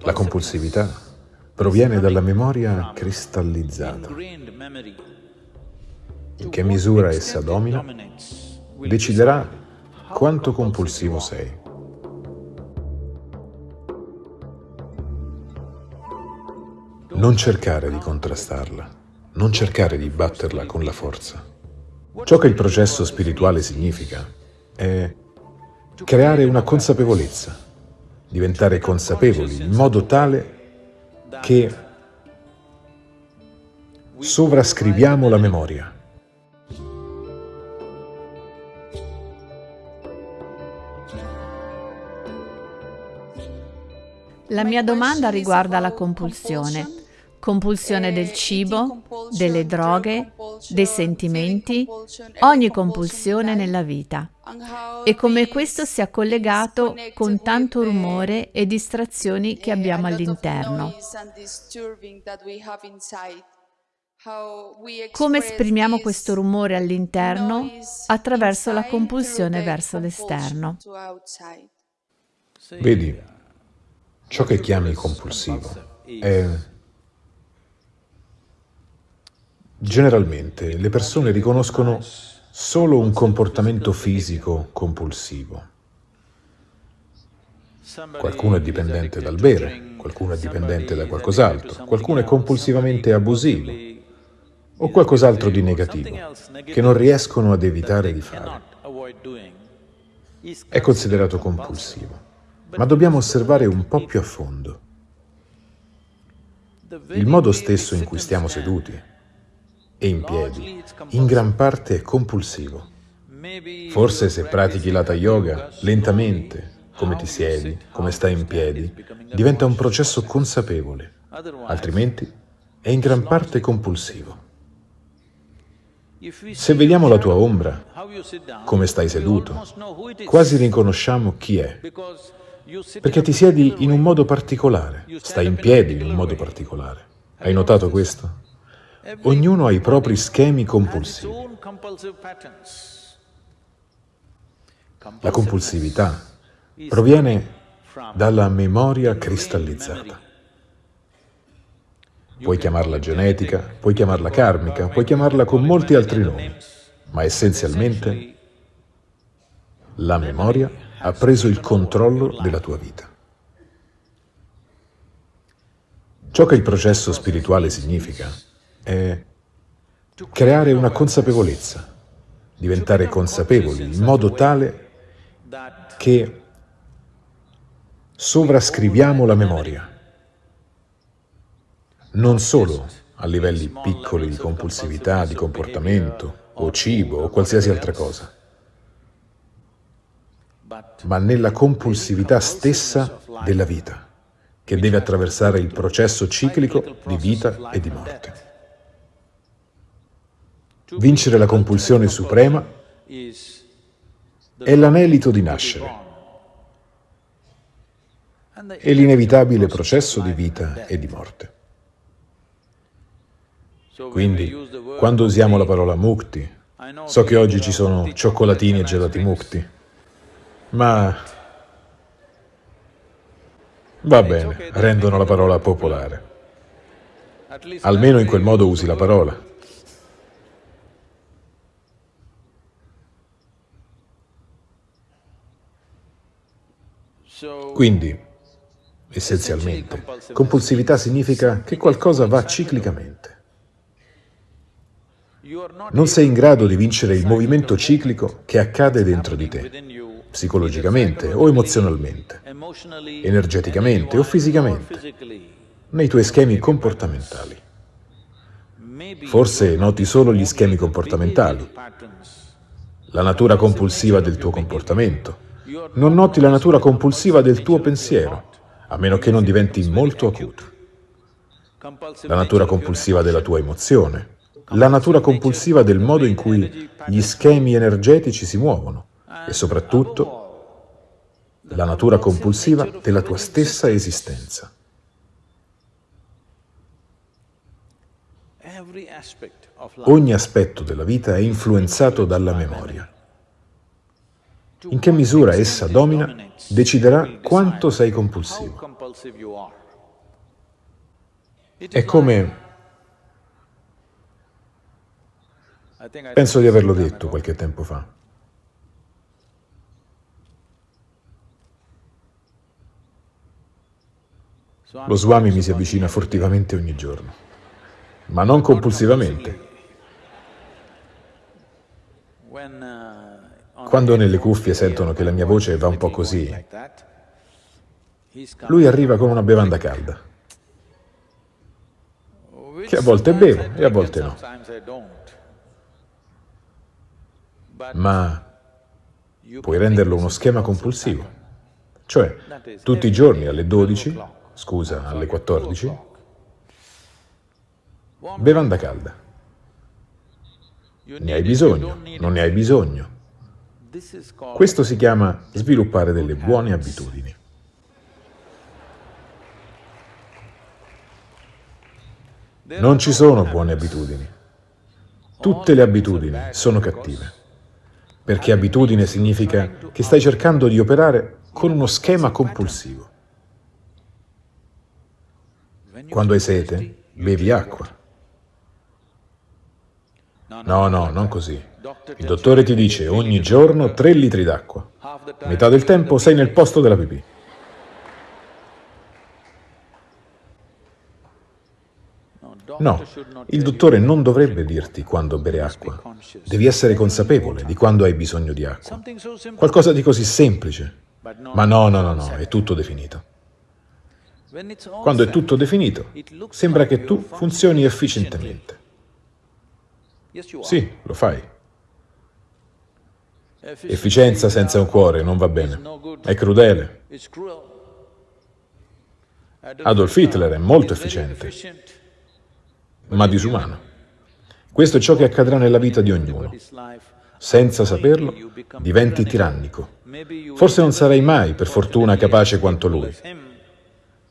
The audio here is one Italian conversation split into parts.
La compulsività proviene dalla memoria cristallizzata. In che misura essa domina, deciderà quanto compulsivo sei. Non cercare di contrastarla, non cercare di batterla con la forza. Ciò che il processo spirituale significa è creare una consapevolezza, diventare consapevoli in modo tale che sovrascriviamo la memoria. La mia domanda riguarda la compulsione compulsione del cibo, delle droghe, dei sentimenti, ogni compulsione nella vita e come questo sia collegato con tanto rumore e distrazioni che abbiamo all'interno. Come esprimiamo questo rumore all'interno? Attraverso la compulsione verso l'esterno. Vedi, ciò che chiami compulsivo è Generalmente le persone riconoscono solo un comportamento fisico compulsivo. Qualcuno è dipendente dal bere, qualcuno è dipendente da qualcos'altro, qualcuno è compulsivamente abusivo o qualcos'altro di negativo che non riescono ad evitare di fare. È considerato compulsivo, ma dobbiamo osservare un po' più a fondo. Il modo stesso in cui stiamo seduti, e in piedi, in gran parte è compulsivo. Forse se pratichi l'Hatha Yoga lentamente, come ti siedi, come stai in piedi, diventa un processo consapevole, altrimenti è in gran parte compulsivo. Se vediamo la tua ombra, come stai seduto, quasi riconosciamo chi è, perché ti siedi in un modo particolare, stai in piedi in un modo particolare. Hai notato questo? Ognuno ha i propri schemi compulsivi. La compulsività proviene dalla memoria cristallizzata. Puoi chiamarla genetica, puoi chiamarla karmica, puoi chiamarla con molti altri nomi, ma essenzialmente la memoria ha preso il controllo della tua vita. Ciò che il processo spirituale significa è creare una consapevolezza, diventare consapevoli in modo tale che sovrascriviamo la memoria, non solo a livelli piccoli di compulsività, di comportamento, o cibo, o qualsiasi altra cosa, ma nella compulsività stessa della vita, che deve attraversare il processo ciclico di vita e di morte. Vincere la compulsione suprema è l'anelito di nascere e l'inevitabile processo di vita e di morte. Quindi, quando usiamo la parola mukti, so che oggi ci sono cioccolatini e gelati mukti, ma va bene, rendono la parola popolare. Almeno in quel modo usi la parola. Quindi, essenzialmente, compulsività significa che qualcosa va ciclicamente. Non sei in grado di vincere il movimento ciclico che accade dentro di te, psicologicamente o emozionalmente, energeticamente o fisicamente, nei tuoi schemi comportamentali. Forse noti solo gli schemi comportamentali, la natura compulsiva del tuo comportamento, non noti la natura compulsiva del tuo pensiero, a meno che non diventi molto acuto. La natura compulsiva della tua emozione, la natura compulsiva del modo in cui gli schemi energetici si muovono e soprattutto la natura compulsiva della tua stessa esistenza. Ogni aspetto della vita è influenzato dalla memoria. In che misura essa domina deciderà quanto sei compulsivo. È come... Penso di averlo detto qualche tempo fa. Lo Swami mi si avvicina furtivamente ogni giorno, ma non compulsivamente. Quando nelle cuffie sentono che la mia voce va un po' così, lui arriva con una bevanda calda, che a volte bevo e a volte no. Ma puoi renderlo uno schema compulsivo, cioè tutti i giorni alle 12, scusa, alle 14, bevanda calda. Ne hai bisogno, non ne hai bisogno. Questo si chiama sviluppare delle buone abitudini. Non ci sono buone abitudini. Tutte le abitudini sono cattive, perché abitudine significa che stai cercando di operare con uno schema compulsivo. Quando hai sete, bevi acqua. No, no, non così. Il dottore ti dice ogni giorno 3 litri d'acqua. Metà del tempo sei nel posto della pipì. No, il dottore non dovrebbe dirti quando bere acqua. Devi essere consapevole di quando hai bisogno di acqua. Qualcosa di così semplice. Ma no, no, no, no, è tutto definito. Quando è tutto definito, sembra che tu funzioni efficientemente. Sì, lo fai. Efficienza senza un cuore non va bene, è crudele. Adolf Hitler è molto efficiente, ma disumano. Questo è ciò che accadrà nella vita di ognuno. Senza saperlo, diventi tirannico. Forse non sarai mai, per fortuna, capace quanto lui,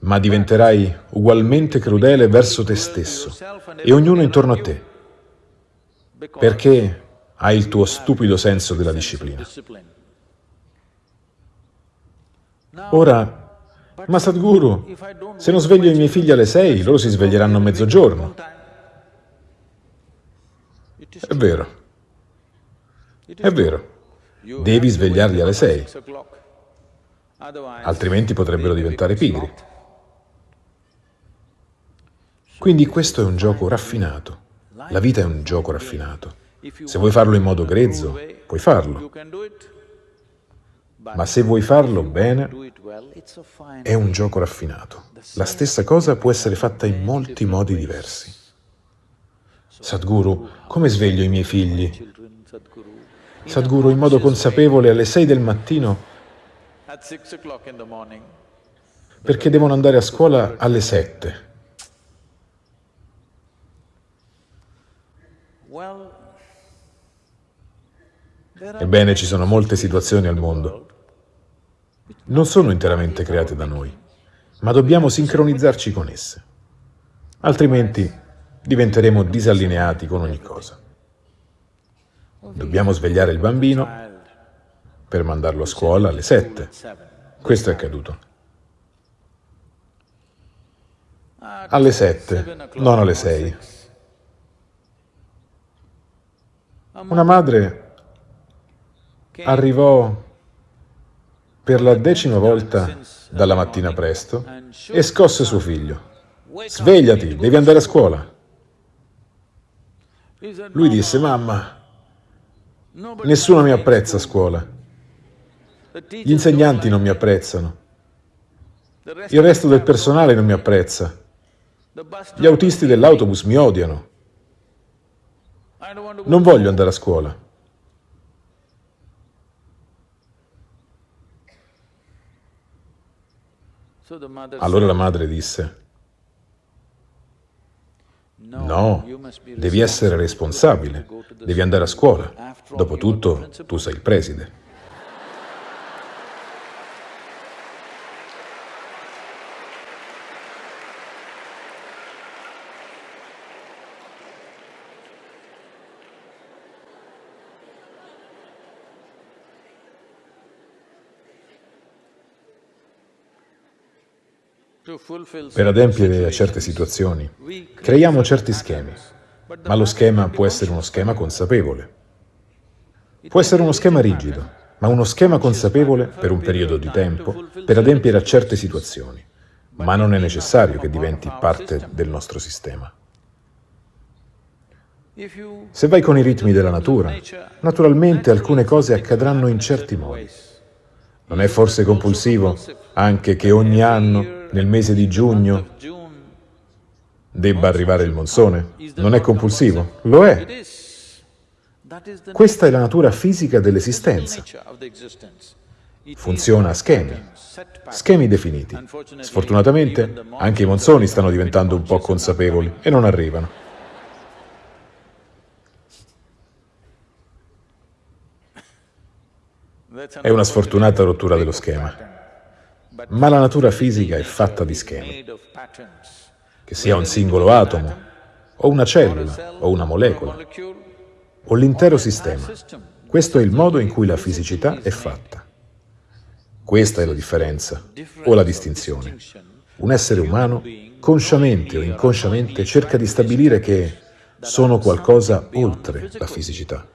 ma diventerai ugualmente crudele verso te stesso e ognuno intorno a te. Perché hai il tuo stupido senso della disciplina. Ora, ma Sadhguru, se non sveglio i miei figli alle sei, loro si sveglieranno a mezzogiorno. È vero. È vero. Devi svegliarli alle sei. Altrimenti potrebbero diventare pigri. Quindi questo è un gioco raffinato. La vita è un gioco raffinato. Se vuoi farlo in modo grezzo, puoi farlo. Ma se vuoi farlo bene, è un gioco raffinato. La stessa cosa può essere fatta in molti modi diversi. Sadhguru, come sveglio i miei figli? Sadhguru, in modo consapevole alle 6 del mattino, perché devono andare a scuola alle 7. Ebbene, ci sono molte situazioni al mondo. Non sono interamente create da noi, ma dobbiamo sincronizzarci con esse. Altrimenti diventeremo disallineati con ogni cosa. Dobbiamo svegliare il bambino per mandarlo a scuola alle sette. Questo è accaduto. Alle sette, non alle sei. Una madre arrivò per la decima volta dalla mattina presto e scosse suo figlio. Svegliati, devi andare a scuola. Lui disse, mamma, nessuno mi apprezza a scuola. Gli insegnanti non mi apprezzano. Il resto del personale non mi apprezza. Gli autisti dell'autobus mi odiano. Non voglio andare a scuola. Allora la madre disse, no, devi essere responsabile, devi andare a scuola. Dopotutto tu sei il preside. Per adempiere a certe situazioni, creiamo certi schemi, ma lo schema può essere uno schema consapevole. Può essere uno schema rigido, ma uno schema consapevole per un periodo di tempo per adempiere a certe situazioni, ma non è necessario che diventi parte del nostro sistema. Se vai con i ritmi della natura, naturalmente alcune cose accadranno in certi modi. Non è forse compulsivo anche che ogni anno, nel mese di giugno, debba arrivare il monsone? Non è compulsivo? Lo è. Questa è la natura fisica dell'esistenza. Funziona a schemi, schemi definiti. Sfortunatamente anche i monsoni stanno diventando un po' consapevoli e non arrivano. È una sfortunata rottura dello schema. Ma la natura fisica è fatta di schemi. Che sia un singolo atomo, o una cellula, o una molecola, o l'intero sistema. Questo è il modo in cui la fisicità è fatta. Questa è la differenza, o la distinzione. Un essere umano, consciamente o inconsciamente, cerca di stabilire che sono qualcosa oltre la fisicità.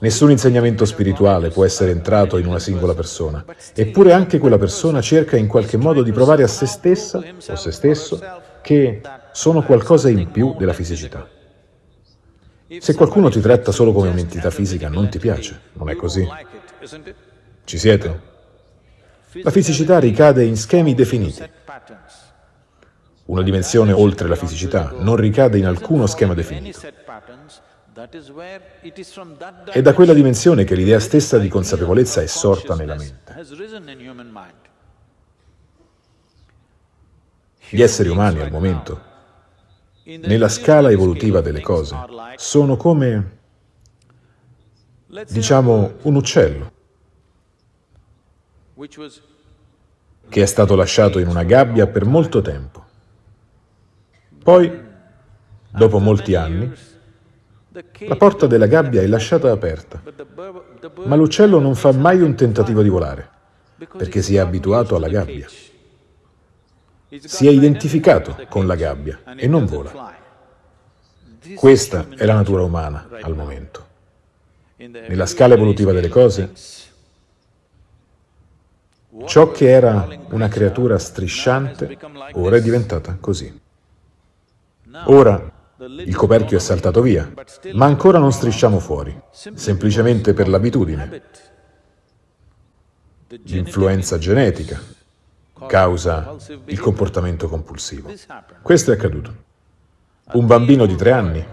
Nessun insegnamento spirituale può essere entrato in una singola persona, eppure anche quella persona cerca in qualche modo di provare a se stessa o se stesso che sono qualcosa in più della fisicità. Se qualcuno ti tratta solo come un'entità fisica, non ti piace, non è così? Ci siete? La fisicità ricade in schemi definiti. Una dimensione oltre la fisicità non ricade in alcuno schema definito. È da quella dimensione che l'idea stessa di consapevolezza è sorta nella mente. Gli esseri umani al momento, nella scala evolutiva delle cose, sono come, diciamo, un uccello che è stato lasciato in una gabbia per molto tempo. Poi, dopo molti anni, la porta della gabbia è lasciata aperta, ma l'uccello non fa mai un tentativo di volare, perché si è abituato alla gabbia. Si è identificato con la gabbia e non vola. Questa è la natura umana al momento. Nella scala evolutiva delle cose, ciò che era una creatura strisciante ora è diventata così. Ora il coperchio è saltato via, ma ancora non strisciamo fuori, semplicemente per l'abitudine. L'influenza genetica causa il comportamento compulsivo. Questo è accaduto. Un bambino di tre anni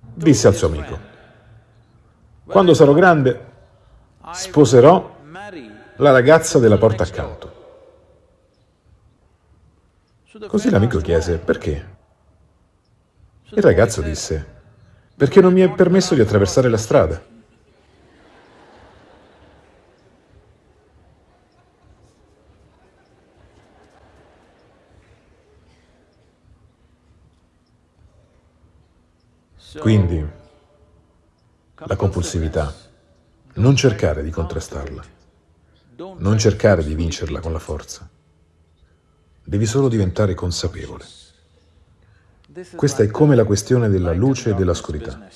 disse al suo amico, quando sarò grande sposerò la ragazza della porta accanto. Così l'amico chiese, perché? Il ragazzo disse, perché non mi è permesso di attraversare la strada. Quindi, la compulsività, non cercare di contrastarla, non cercare di vincerla con la forza. Devi solo diventare consapevole. Questa è come la questione della luce e dell'oscurità.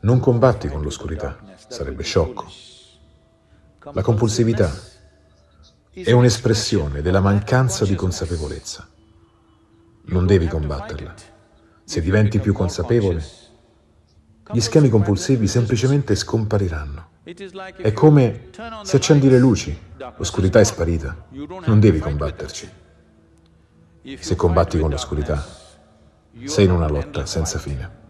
Non combatti con l'oscurità, sarebbe sciocco. La compulsività è un'espressione della mancanza di consapevolezza. Non devi combatterla. Se diventi più consapevole, gli schemi compulsivi semplicemente scompariranno. È come se accendi le luci, l'oscurità è sparita. Non devi combatterci. Se combatti con l'oscurità, sei in una lotta senza fine.